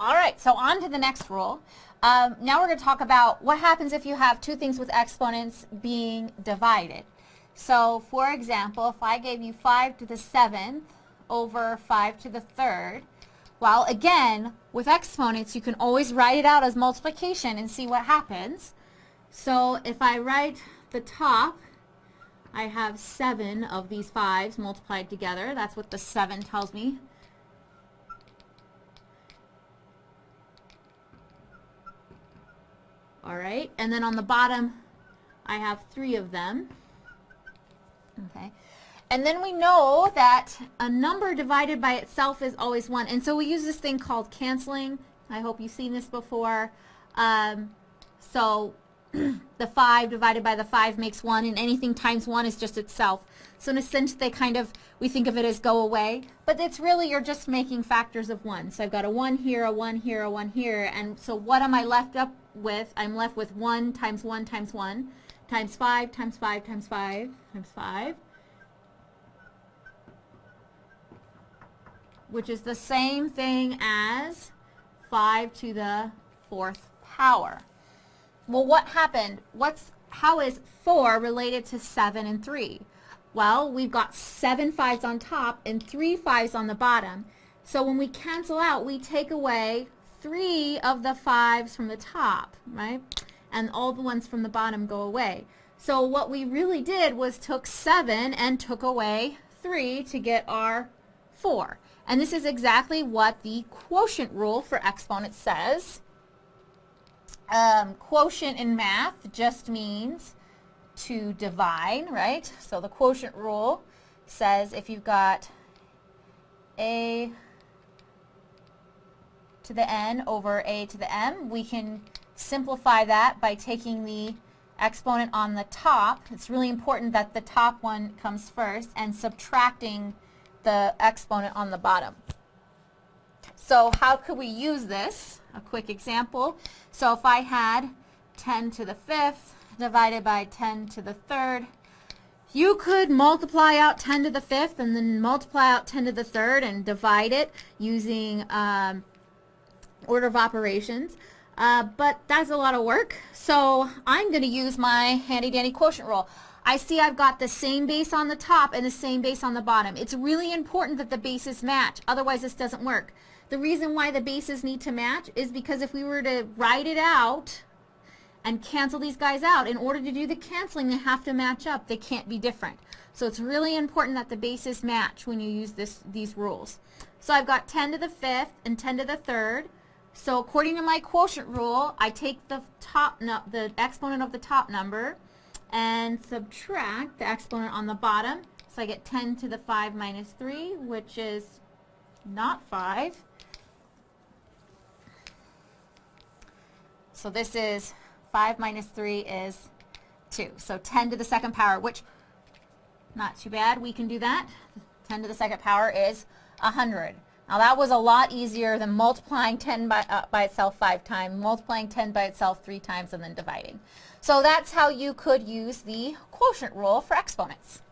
All right, so on to the next rule. Um, now we're going to talk about what happens if you have two things with exponents being divided. So for example, if I gave you 5 to the 7th over 5 to the 3rd, well again, with exponents you can always write it out as multiplication and see what happens. So if I write the top, I have 7 of these 5s multiplied together. That's what the 7 tells me. All right, and then on the bottom, I have three of them. Okay. And then we know that a number divided by itself is always 1. And so we use this thing called canceling. I hope you've seen this before. Um, so the 5 divided by the 5 makes 1, and anything times 1 is just itself. So in a sense, they kind of, we think of it as go away. But it's really, you're just making factors of 1. So I've got a 1 here, a 1 here, a 1 here. And so what am I left up with? I'm left with 1 times 1 times 1 times 5 times 5 times 5 times 5. Which is the same thing as 5 to the fourth power. Well, what happened? What's how is 4 related to 7 and 3? Well, we've got seven fives on top and three fives on the bottom. So when we cancel out, we take away three of the fives from the top, right? And all the ones from the bottom go away. So what we really did was took 7 and took away 3 to get our 4. And this is exactly what the quotient rule for exponents says. Um, quotient in math just means to divide, right? So the quotient rule says if you've got a to the n over a to the m, we can simplify that by taking the exponent on the top. It's really important that the top one comes first and subtracting the exponent on the bottom. So how could we use this? A quick example. So if I had 10 to the fifth divided by 10 to the third, you could multiply out 10 to the fifth and then multiply out 10 to the third and divide it using um, order of operations. Uh, but that's a lot of work. So I'm going to use my handy dandy quotient rule. I see I've got the same base on the top and the same base on the bottom. It's really important that the bases match. Otherwise this doesn't work. The reason why the bases need to match is because if we were to write it out and cancel these guys out, in order to do the canceling, they have to match up. They can't be different. So it's really important that the bases match when you use this, these rules. So I've got 10 to the 5th and 10 to the 3rd. So according to my quotient rule, I take the top the exponent of the top number and subtract the exponent on the bottom. So I get 10 to the 5 minus 3, which is not 5. So this is 5 minus 3 is 2. So 10 to the second power, which not too bad. We can do that. 10 to the second power is 100. Now that was a lot easier than multiplying 10 by, uh, by itself five times, multiplying 10 by itself three times, and then dividing. So that's how you could use the quotient rule for exponents.